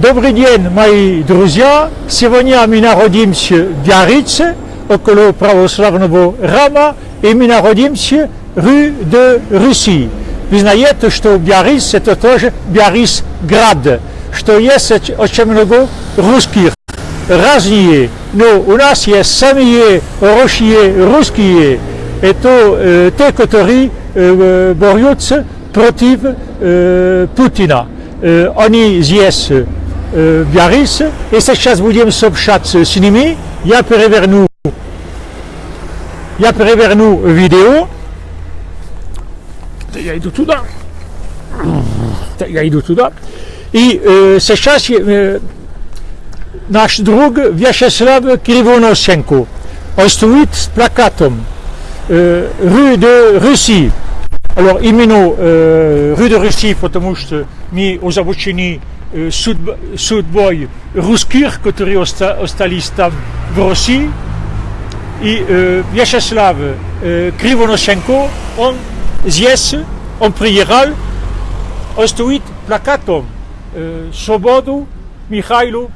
Добрый день, мои друзья! Сегодня мы находимся в Биаррице, около православного храма, и мы находимся в рue de Russie. Вы знаете, что Биарриц это тоже Биарриц град, что есть очень много русских, разные, но у нас есть самые хорошие русские, это э, те, которые э, борются против э, Путина. Э, они здесь э, в Биаррице, и сейчас будем сообщаться с ними. Я переверну, я переверну видео. Я иду туда. Я иду туда. И э, сейчас э, наш друг Вячеслав Кривоносенко, он стоит с плакатом э, «Rue de Russie». Alors, именно э, «Rue de Russie», потому что мы озабочены э, судьб- судьбой русских, которые оста- остались там в России. И э, Вячеслав э, Кривоносенко, он здесь, он приехал, он стоит плакатом э, «Свободу Михайлу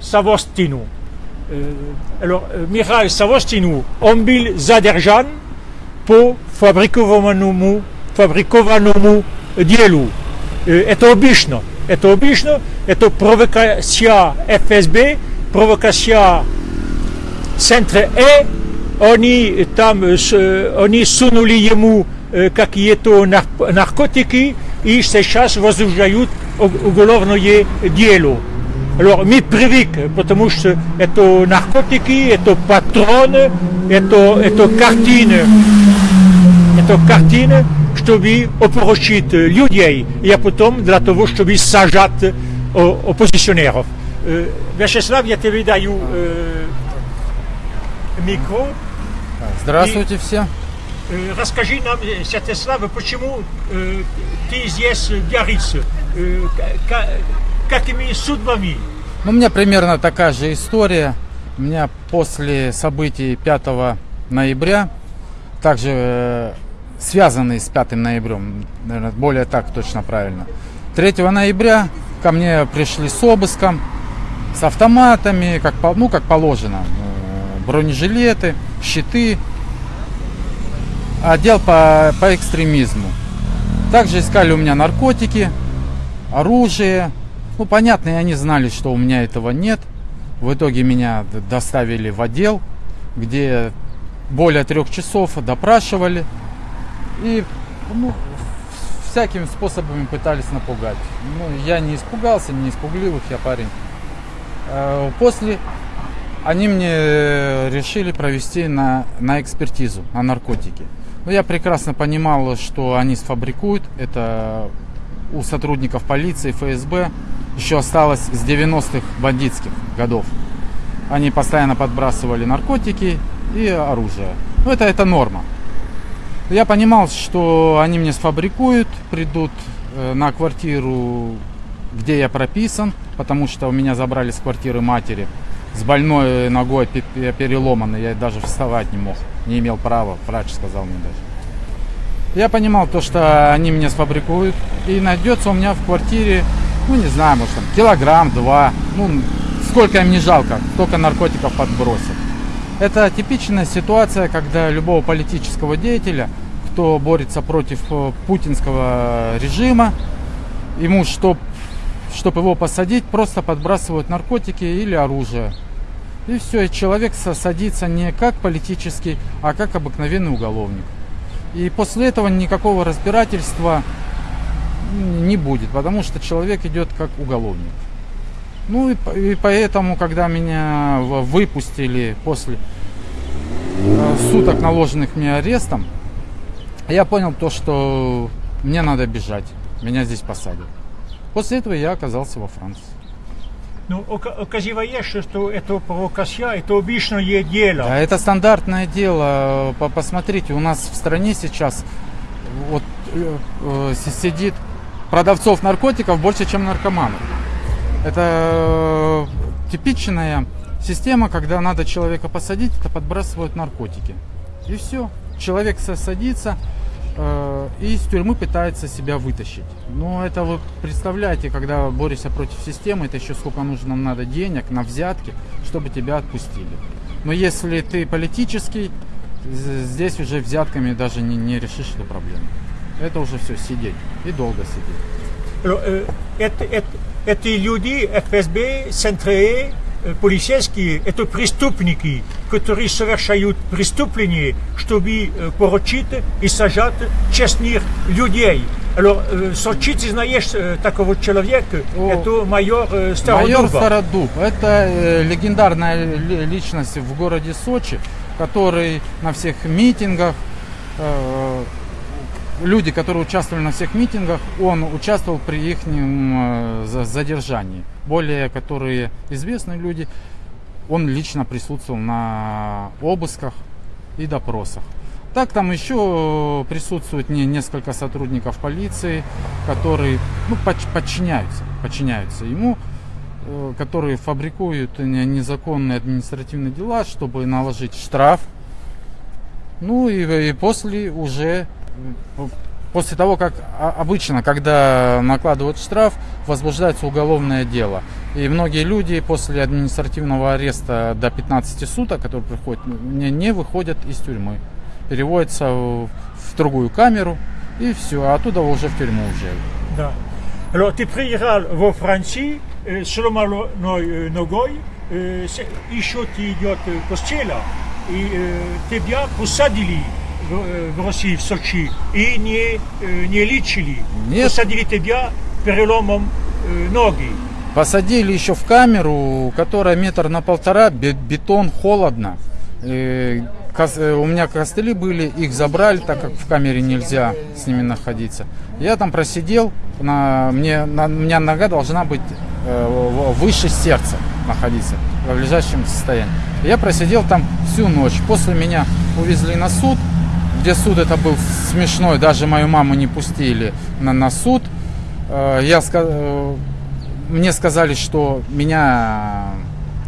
Савостину». Э, alors, э, Михаил Савостину, он был задержан по фабрикованному, фабрикованному делу. Э, Это обычно. Это обычно. Это провокация ФСБ, провокация центра Э. Они там, э, с- они сунули ему э, какие-то нар- наркотики и сейчас возбуждают у- уголовное дело. Alors, мы привык, потому что это наркотики, это патроны, это, это картины, это картины, чтобы опрочить людей, и потом для того, чтобы сажать о- оппозиционеров. Э, Вячеслав, я тебе даю э, микро. Здравствуйте все. Э, Расскажи нам, э, Святослав, почему э, ты здесь в? Э, ка- Какими судьбами? Ну, У меня примерно такая же история. У меня после событий 5 ноября, также э, связанные с 5 ноябрем, наверное, более так точно правильно. 3 ноября ко мне пришли с обыском, с автоматами, как, ну, как положено. Э, Бронежилеты, щиты. Отдел по, по экстремизму. Также искали у меня наркотики, оружие. Ну, понятно, и они знали, что у меня этого нет. В итоге меня доставили в отдел, где более трех часов допрашивали. И ну, всякими способами пытались напугать. Ну, я не испугался, не испугливых я парень. Э, После они мне решили провести на, на экспертизу, на наркотики. Но я прекрасно понимал, что они сфабрикуют. Это у сотрудников полиции, ФСБ еще осталось с 90-х бандитских годов. Они постоянно подбрасывали наркотики и оружие. Ну, это, это норма. Я понимал, что они мне сфабрикуют, придут э, на квартиру, где я прописан, потому что у меня забрали с квартиры матери с больной ногой пе- пе- переломанной, я даже вставать не мог, не имел права, врач сказал мне даже. Я понимал то, что они меня сфабрикуют, и найдется у меня в квартире, ну не знаю, может там килограмм, два, ну сколько им не жалко, только наркотиков подбросят. Это типичная ситуация, когда любого политического деятеля, кто борется против э, путинского режима, ему, чтоб, чтобы его посадить, просто подбрасывают наркотики или оружие. И все, и человек садится не как политический, а как обыкновенный уголовник. И после этого никакого разбирательства не будет, потому что человек идет как уголовник. Ну и, и поэтому, когда меня выпустили после э, суток наложенных мне арестом, я понял то, что мне надо бежать, меня здесь посадят. После этого я оказался во Франции. Ну, ока- оказывается, что это провокация, это обычное дело. А это стандартное дело. По- Посмотрите, у нас в стране сейчас вот э, э, си- сидит продавцов наркотиков больше, чем наркоманов. Это э, типичная система, когда надо человека посадить, то подбрасывают наркотики. И все. Человек садится, э, э, и из тюрьмы пытается себя вытащить. Но это вы представляете, когда борешься против системы, это еще сколько нужно нам надо денег на взятки, чтобы тебя отпустили. Но если ты политический, здесь уже взятками даже не, не решишь эту проблему. Это уже все сидеть и долго сидеть. Alors, э, это, это, эти люди, ФСБ, СНТР, э, полицейские, это преступники, которые совершают преступления, чтобы э, поручить и сажать честных людей. Alors, э, Сочи, ты знаешь э, такого человека, О, это майор э, Майор. Стародуб. Это э, легендарная ли- личность в городе Сочи, который на всех митингах, э, люди, которые участвовали на всех митингах, он участвовал при их э, за- задержании. Более, которые известные люди, он лично присутствовал на обысках и допросах. Так там еще присутствует не, несколько сотрудников полиции, которые ну, подчиняются, подчиняются ему, э, которые фабрикуют не- незаконные административные дела, чтобы наложить штраф. Ну и, и после уже, э, после того, как обычно, когда накладывают штраф, возбуждается уголовное дело. И многие люди после административного ареста до 15 суток, который приходит, не, не выходят из тюрьмы. Переводятся в, другую камеру и все, а оттуда уже в тюрьму уезжают. Да. Alors, ты приезжал во Францию, э, с ломаной э, ногой, э, еще ты идет э, костела, и тебя посадили в, э, в России, в Сочи, и не, э, не лечили. Нет. Посадили тебя переломом э, ноги. Посадили еще в камеру, которая метр на полтора, бе- бетон, холодно. У меня костыли были, их забрали, так как в камере нельзя с ними находиться. Я там просидел, на, мне, на, у меня нога должна быть э, выше сердца находиться, в лежащем состоянии. Я просидел там всю ночь. После меня увезли на суд, где суд это был смешной, даже мою маму не пустили на, на суд. Э, Я э, мне сказали, что меня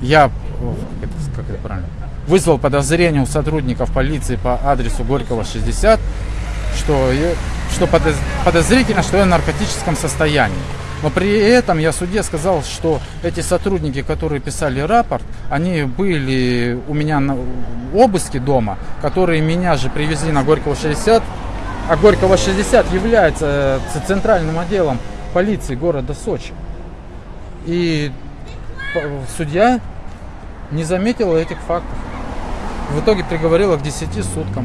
я э, как это, как это правильно вызвал подозрение у сотрудников полиции по адресу Горького 60, что, я- что подоз- подозрительно, что я в наркотическом состоянии. Но при этом я суде сказал, что эти сотрудники, которые писали рапорт, они были у меня на обыске дома, которые меня же привезли на Горького 60, а Горького 60 является э, центральным отделом полиции города Сочи. И судья не заметила этих фактов. В итоге приговорила к 10 суткам.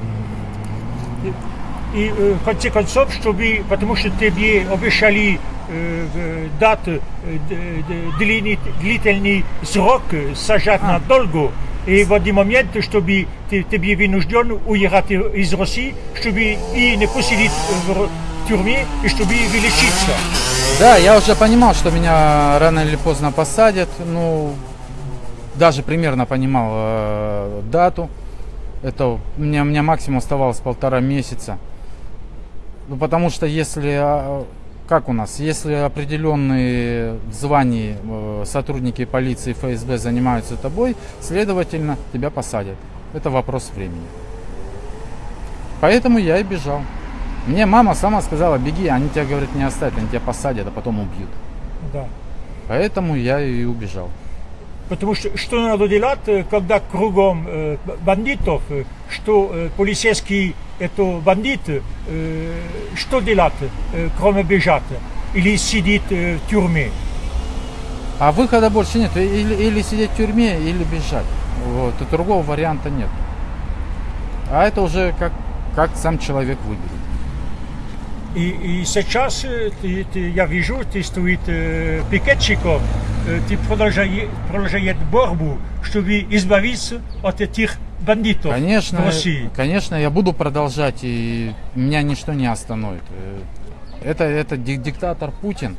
И э, в конце концов, чтобы, потому что тебе обещали дать д- д- длинный, длительный срок, сажать А. надолго, и в один момент, чтобы ты, тебе вынужден уехать из России, чтобы и не посидеть в тюрьме, и чтобы вылечиться. Да, я уже понимал, что меня рано или поздно посадят. Ну, даже примерно понимал э, дату. Это у меня, у меня максимум оставалось полтора месяца. Ну, потому что если, а, как у нас, если определенные в звании э, сотрудники полиции ФСБ занимаются тобой, следовательно, тебя посадят. Это вопрос времени. Поэтому я и бежал. Мне мама сама сказала, беги, они тебя, говорят, не оставят, они тебя посадят, а потом убьют. Да. Поэтому я и убежал. Потому что что надо делать, э, когда кругом э, бандитов, что полицейские это бандиты, э, что делать, кроме бежать? Или сидеть в тюрьме? А выхода больше нет. Или, или сидеть в тюрьме, или бежать. Вот. И другого варианта нет. А это уже как, как сам человек выберет. И, и сейчас э, ты, ты- я вижу, ты стоит э, пикетчиком, э, ты продолжаешь, продолжаешь борьбу, чтобы избавиться от этих бандитов в Конечно, России. конечно, я буду продолжать, и меня ничто не остановит. Это, это ди- диктатор Путин.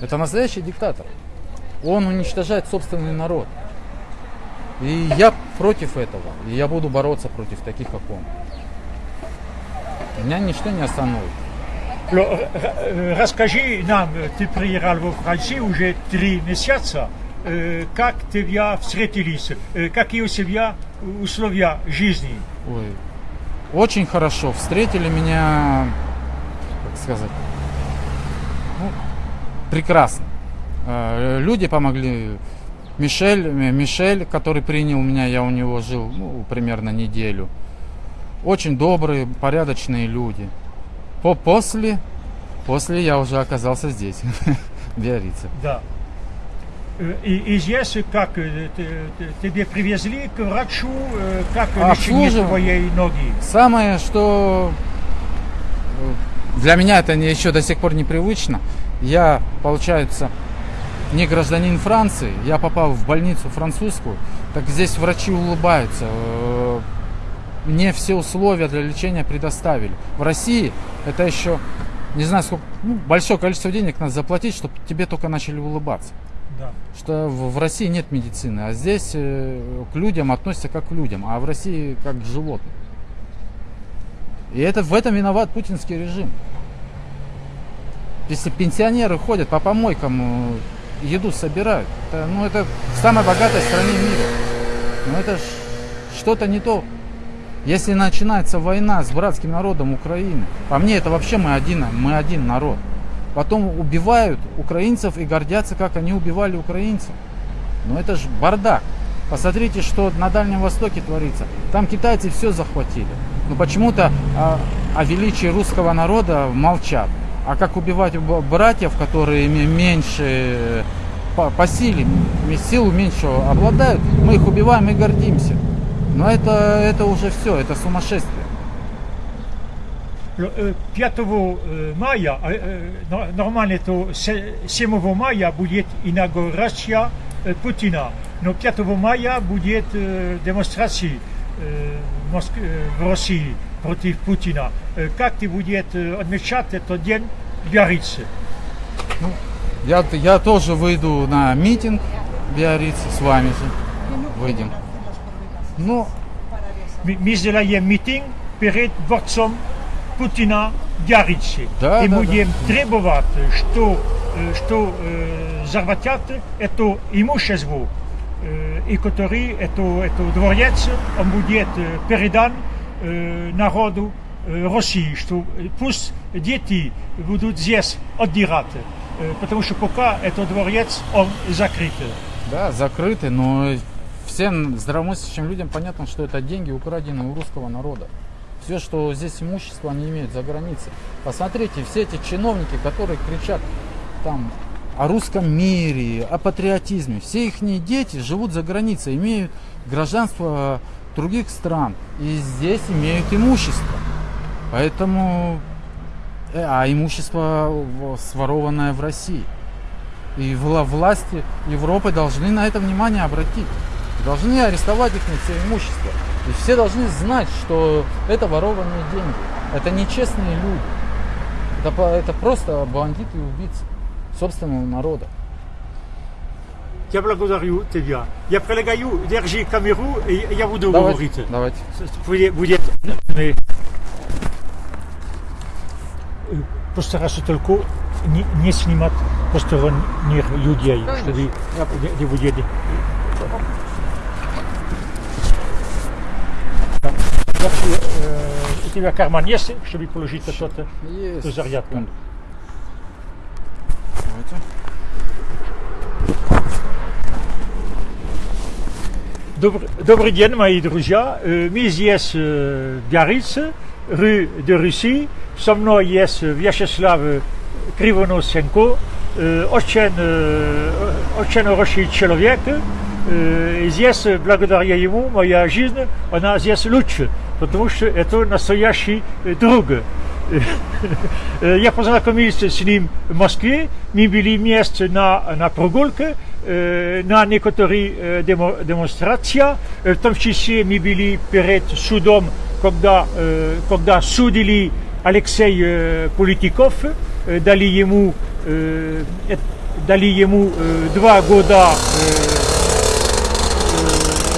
Это настоящий диктатор. Он уничтожает собственный народ. И я против этого. И я буду бороться против таких, как он. Меня ничто не остановит. Э, Расскажи нам, э, ты приехал во Францию уже три месяца, как тебя встретились, э, какие у тебя условия жизни? Ой. очень хорошо встретили меня, как сказать, ну, прекрасно. Э, люди помогли. Мишель, Мишель, который принял меня, я у него жил ну, примерно неделю. Очень добрые, порядочные люди. По после, после я уже оказался здесь, в Биорице. Да. Э, И, и здесь как э, тебе привезли к врачу, э, как лечение Обслуживал. твоей ноги? Самое, что для меня это еще до сих пор непривычно. Я, получается, не гражданин Франции, я попал в больницу французскую, так здесь врачи улыбаются. Мне все условия для лечения предоставили. В России это еще, не знаю, сколько, ну, большое количество денег надо заплатить, чтобы тебе только начали улыбаться. Что в, России нет медицины, а здесь э, к людям относятся как к людям, а в России как к животным. И это в этом виноват путинский режим. Если пенсионеры ходят по помойкам, э, еду собирают, это, ну это в самой богатой стране мира. Ну это что-то не то. Если начинается война с братским народом Украины, по мне это вообще мы один, мы один народ. Потом убивают украинцев и гордятся, как они убивали украинцев. Ну это ж бардак. Посмотрите, что на Дальнем Востоке творится. Там китайцы все захватили. Но почему-то о, о величии русского народа молчат. А как убивать братьев, которые ме- меньше э, по, по силе, силу меньше обладают, мы их убиваем и гордимся. Но это, это уже все, это сумасшествие. Л- э, 5 э, мая, э, э, но- нормально то се- 7 мая будет инаугурация э, Путина, но 5 мая будет э, демонстрации э, в э, России против Путина. Э, Как ты будешь э, отмечать этот день в Биаррице? Я, я тоже выйду на митинг в Биаррице с вами. Выйдем. Ну, мы сделаем митинг перед дворцом Путина Биаррице. Да, и да, будем требовать, что, что э, захватят это имущество, э, и который это, это дворец, он будет передан э, народу э, России, что пусть дети будут здесь отдирать, э, потому что пока этот дворец, он закрыт. да, закрыты, но всем здравомыслящим людям понятно, что это деньги, украденные у русского народа. Все, что здесь имущество, они имеют за границей. Посмотрите, все эти чиновники, которые кричат там о русском мире, о патриотизме, все их дети живут за границей, имеют гражданство других стран и здесь имеют имущество. Поэтому, э, а имущество сворованное в России. И вла- власти Европы должны на это внимание обратить. Должны арестовать их все имущество. И все должны знать, что это ворованные деньги. Это нечестные люди. Это, это просто бандиты и убийцы собственного народа. Я благодарю тебя. Я предлагаю держи камеру, и я буду Давайте, говорить. давайте. Будет, мы, э, постараться только не, не снимать посторонних людей, чтобы не, не будет. Да. Я, э, у тебя карман есть, чтобы положить что-то? Есть. Эту зарядку. Секунду. Давайте. Добрый, добрый день, мои друзья. Э, Мы здесь э, в Биаррице, рue de Russie. Со мной есть Вячеслав Кривоносенко, э, очень, э, очень хороший человек. Э, и Здесь, благодаря ему, моя жизнь, она здесь лучше, потому что это настоящий э, друг. Э, Я познакомился с ним в Москве, мы были вместе на, на прогулке, э, на некоторые э, демо- демонстрации, Э, в том числе мы были перед судом, когда, э, когда судили Алексей э, Политиков, э, дали ему, э, э, дали ему э, два года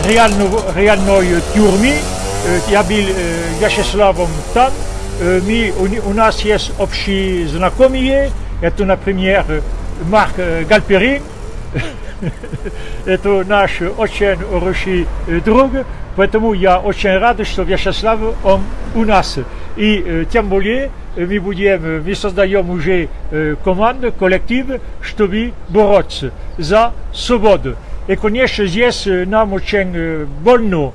э, реального, реальной тюрьмы. Э, Я был э, Вячеславом там. Э, Мы, у, ни- у нас есть общие знакомые. Это, например, э, Марк э, Галперин. это наш очень хороший э, друг, поэтому я очень рад, что Вячеслав он у нас. И э, тем более э, мы будем, мы создаем уже э, команду, коллектив, чтобы бороться за свободу. И, конечно, здесь э, нам очень э, больно, э,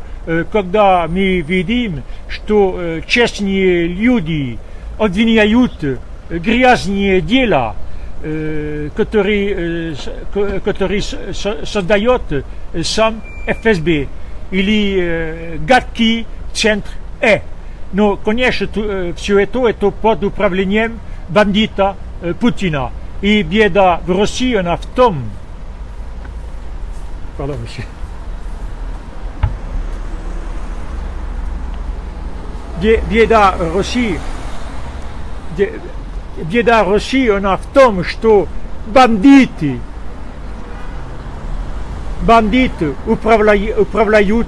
когда мы видим, что э, честные люди обвиняют э, грязные дела, э, которые, э, с- ко- которые с- со- создает э, сам ФСБ или э, гадкий центр Э. Но, конечно, все это, это под управлением бандита э, Путина. И беда в России, она в том, Pardon, monsieur. Беда России, беда России, она в том, что бандиты, бандиты управляют, управляют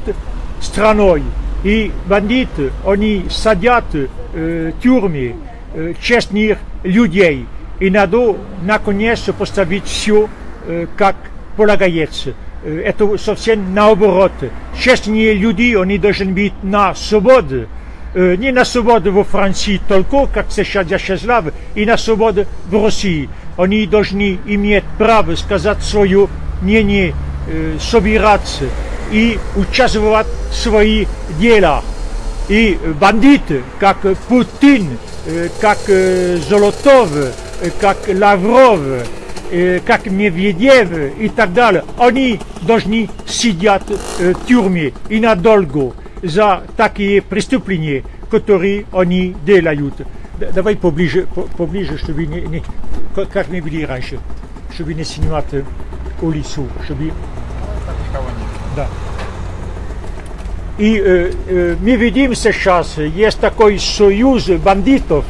страной. И бандиты, они садят э, тюрьмы э, честных людей. И надо, наконец, поставить все, э, как полагается. Это совсем наоборот. Честные люди, они должны быть на свободе. Не на свободе во Франции только, как сейчас Вячеслав, и на свободе в России. Они должны иметь право сказать свое мнение, собираться и участвовать в своих делах. И бандиты, как Путин, как Золотов, как Лавров, как Медведев и так далее, они должны сидеть в тюрьме и надолго за такие преступления, которые они делают. Давай поближе, по- поближе, чтобы не, не- как- мы были раньше, чтобы не снимать э, у лесу, чтобы да. И э, э, мы видим сейчас, есть такой союз бандитов.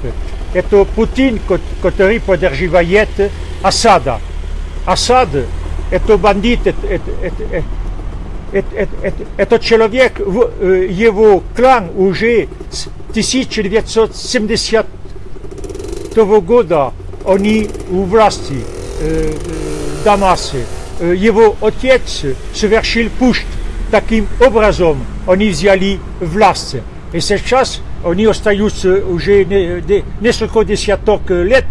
Это Путин, ко- который поддерживает Асада. Асад – это бандит, это, это, это, это, это- это- это- этот человек, в- э, его клан уже с 1970 года они у власти э, э, Дамасе. Э, Его отец совершил пуст. Таким образом они взяли власть. И сейчас они остаются уже не- не- несколько десяток лет,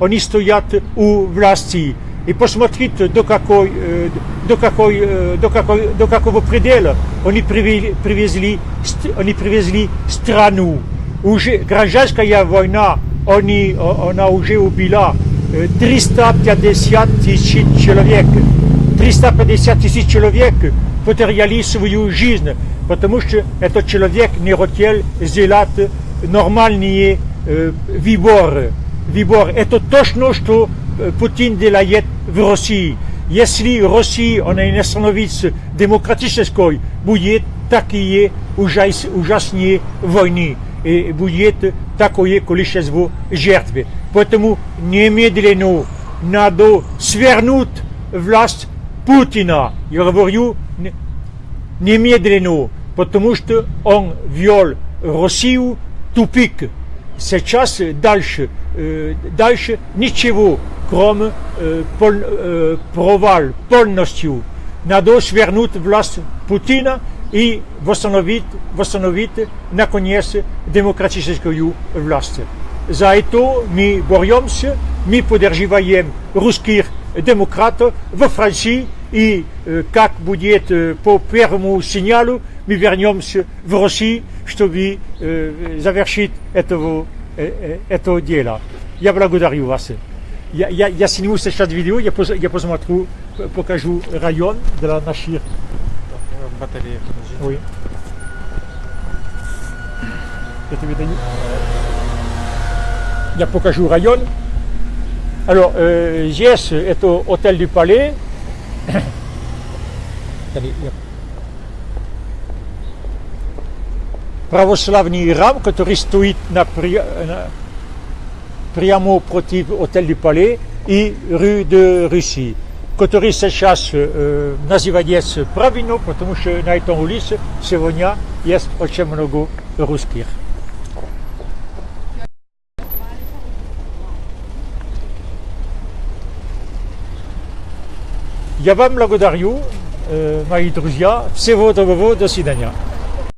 они стоят у власти. И посмотрите, до, какой, э, до, какой, э, до, какой, до какого предела они привели- привезли, ст- они привезли страну. Уже гражданская война, они, о- она уже убила э, 350 тысяч человек. 350 тысяч человек потеряли свою жизнь, потому что этот человек не хотел сделать нормальные э, выборы. Выбор. Это точно, что э, Путин делает в России. Если Россия, она не становится демократической, будет такие ужас, ужасные войны и будет такое количество жертв. Поэтому немедленно надо свернуть власть Путина. Я говорю не- немедленно, потому что он ввел Россию в тупик. Сейчас дальше, э, дальше ничего, кроме э, пол- э, провал полностью. Надо свернуть власть Путина и восстановить, восстановить наконец демократическую власть. За это мы боремся, мы поддерживаем русских демократов во Франции и э, как будет э, по первому сигналу мы вернемся в Россию, чтобы э, завершить этого, э, э, это дело. Я благодарю вас. Я, я, я сниму сейчас видео, я, пос- я посмотрю, п- покажу район для наших... Батарея, подожди. Oui. Я тебе даю. Я покажу район. Alors, euh, здесь это отель du Palais. Attendez, я- Православный храм, который стоит на, при- на- прямо против отель du Palais и rue de Russie, который сейчас э, называется правильно, потому что на этом улице сегодня есть очень много русских. Я вам благодарю, э, мои друзья. Всего доброго, до свидания.